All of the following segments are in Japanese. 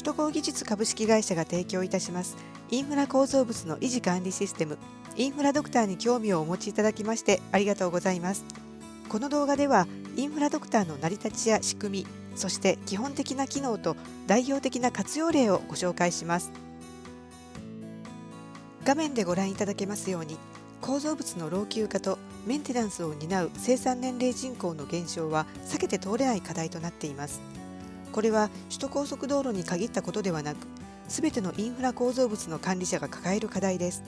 首都高技術株式会社が提供いたしますインフラ構造物の維持管理システムインフラドクターに興味をお持ちいただきましてありがとうございます。この動画ではインフラドクターの成り立ちや仕組みそして基本的な機能と代表的な活用例をご紹介します。画面でご覧いただけますように構造物の老朽化とメンテナンスを担う生産年齢人口の減少は避けて通れない課題となっています。これは首都高速道路に限ったことではなく全てのインフラ構造物の管理者が抱える課題です。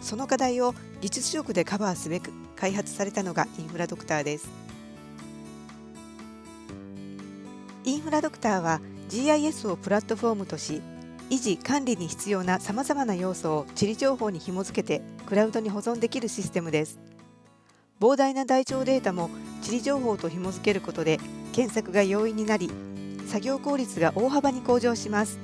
その課題を技術力でカバーすべく開発されたのがインフラドクターです。インフラドクターは GIS をプラットフォームとし維持管理に必要なさまざまな要素を地理情報に紐付けてクラウドに保存できるシステムです。膨大な台帳データも地理情報と紐付けることで検索が容易になり作業効率が大幅に向上します。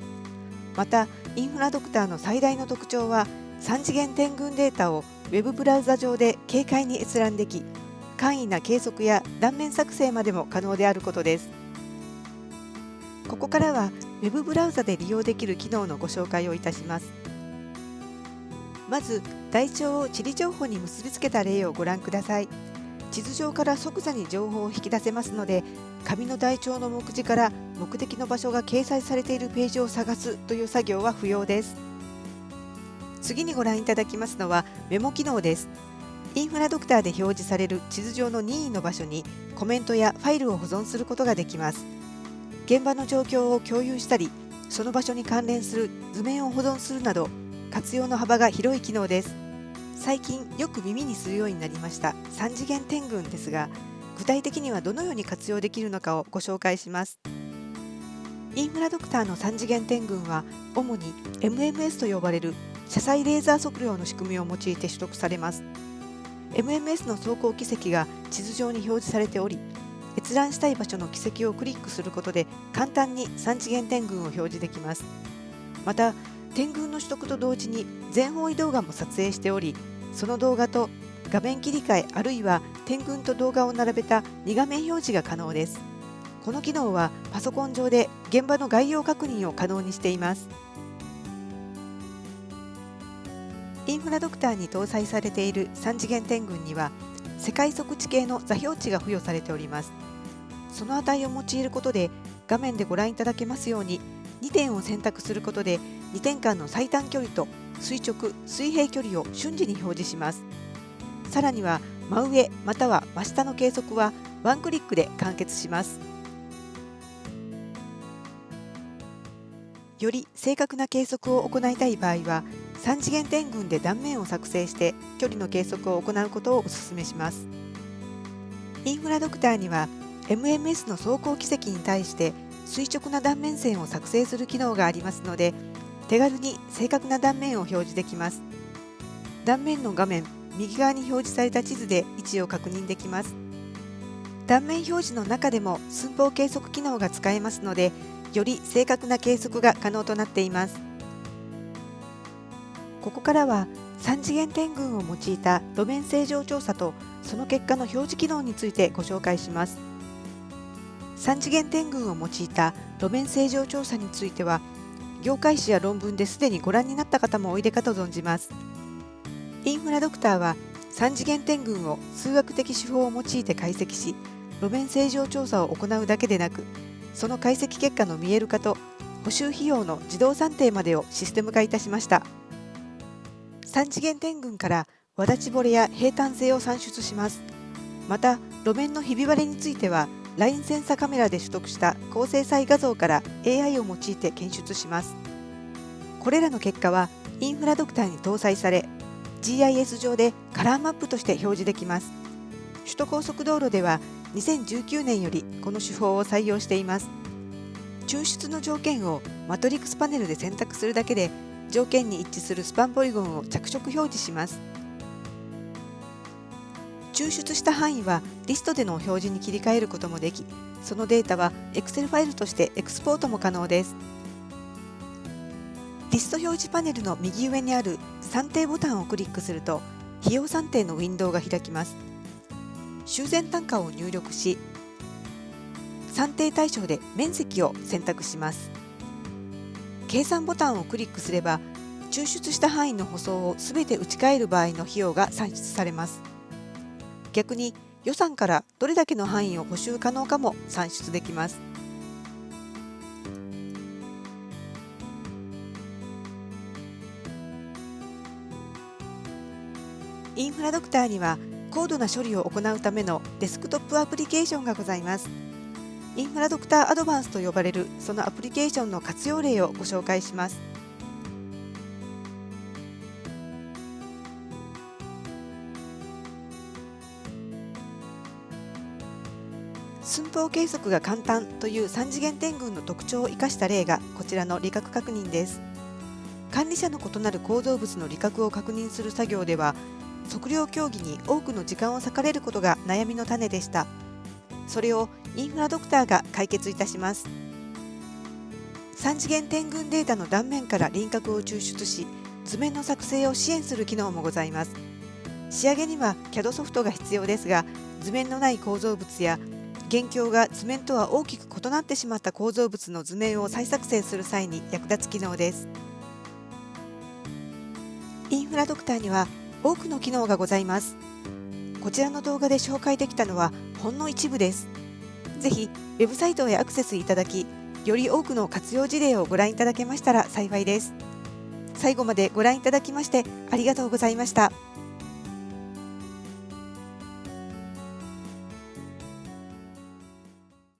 またインフラドクターの最大の特徴は3次元点群データを Web ブラウザ上で軽快に閲覧でき簡易な計測や断面作成までも可能であることです。ここからは Web ブラウザで利用できる機能のご紹介をいたします。まず台帳を地理情報に結びつけた例をご覧ください。地図上から即座に情報を引き出せますので紙の台帳の目次から目的の場所が掲載されているページを探すという作業は不要です。次にご覧いただきますのはメモ機能です。インフラドクターで表示される地図上の任意の場所にコメントやファイルを保存することができます。現場の状況を共有したりその場所に関連する図面を保存するなど活用の幅が広い機能です。最近よく耳にするようになりました。3次元点群ですが具体的にはどのように活用できるのかをご紹介します。インフラドクターの3次元点群は主に MMS と呼ばれる車載レーザー測量の仕組みを用いて取得されます。MMS の走行軌跡が地図上に表示されており閲覧したい場所の軌跡をクリックすることで簡単に3次元点群を表示できます。また点群の取得と同時に全方位動画も撮影しておりその動画と画面切り替えあるいは点群と動画を並べた2画面表示が可能です。この機能はパソコン上で現場の概要確認を可能にしています。インフラドクターに搭載されている3次元点群には世界測地形の座標値が付与されております。その値を用いることで画面でご覧いただけますように2点を選択することで2点間の最短距離と垂直水平距離を瞬時に表示します。さらには真上または真下の計測はワンクリックで完結します。より正確な計測を行いたい場合は3次元点群で断面を作成して距離の計測を行うことをお勧めします。インフラドクターには MMS の走行軌跡に対して垂直な断面線を作成する機能がありますので手軽に正確な断面を表示できます。断面の画面右側に表示された地図で位置を確認できます。断面表示の中でも寸法計測機能が使えますのでより正確な計測が可能となっています。ここからは3次元点群を用いた路面正常調査とその結果の表示機能についてご紹介します。3次元点群を用いた路面正常調査については業界誌や論文ですでにご覧になった方もおいでかと存じます。インフラドクターは3次元点群を数学的手法を用いて解析し路面正常調査を行うだけでなくその解析結果の見える化と補修費用の自動算定までをシステム化いたしました。3次元点群からわだちぼれや平坦性を算出します。また路面のひび割れについてはラインセンサカメラで取得した高精細画像から AI を用いて検出します。これらの結果はインフラドクターに搭載され GIS 上でカラーマップとして表示できます。首都高速道路では2019年よりこの手法を採用しています。抽出の条件をマトリックスパネルで選択するだけで条件に一致するスパンポリゴンを着色表示します。抽出した範囲はリストでの表示に切り替えることもできそのデータは Excel ファイルとしてエクスポートも可能です。リスト表示パネルの右上にある算定ボタンをクリックすると費用算定のウィンドウが開きます。修繕単価を入力し算定対象で面積を選択します。計算ボタンをクリックすれば抽出した範囲の舗装をすべて打ち替える場合の費用が算出されます。逆に予算からどれだけの範囲を補修可能かも算出できます。インフラドクターには高度な処理を行うためのデスクトップアプリケーションがございます。インフラドクターアドバンスと呼ばれるそのアプリケーションの活用例をご紹介します。寸法計測が簡単という3次元点群の特徴を生かした例がこちらの理覚確認です。管理者の異なる構造物の理覚を確認する作業では測量競技に多くの時間を割かれることが悩みの種でした。それをインフラドクターが解決いたします。3次元点群データの断面から輪郭を抽出し図面の作成を支援する機能もございます。仕上げには CAD ソフトが必要ですが図面のない構造物や元凶が図面とは大きく異なってしまった構造物の図面を再作成する際に役立つ機能です。インフラドクターには多くの機能がございます。こちらの動画で紹介できたのはほんの一部です。ぜひウェブサイトへアクセスいただきより多くの活用事例をご覧いただけましたら幸いです。最後までご覧いただきましてありがとうございました。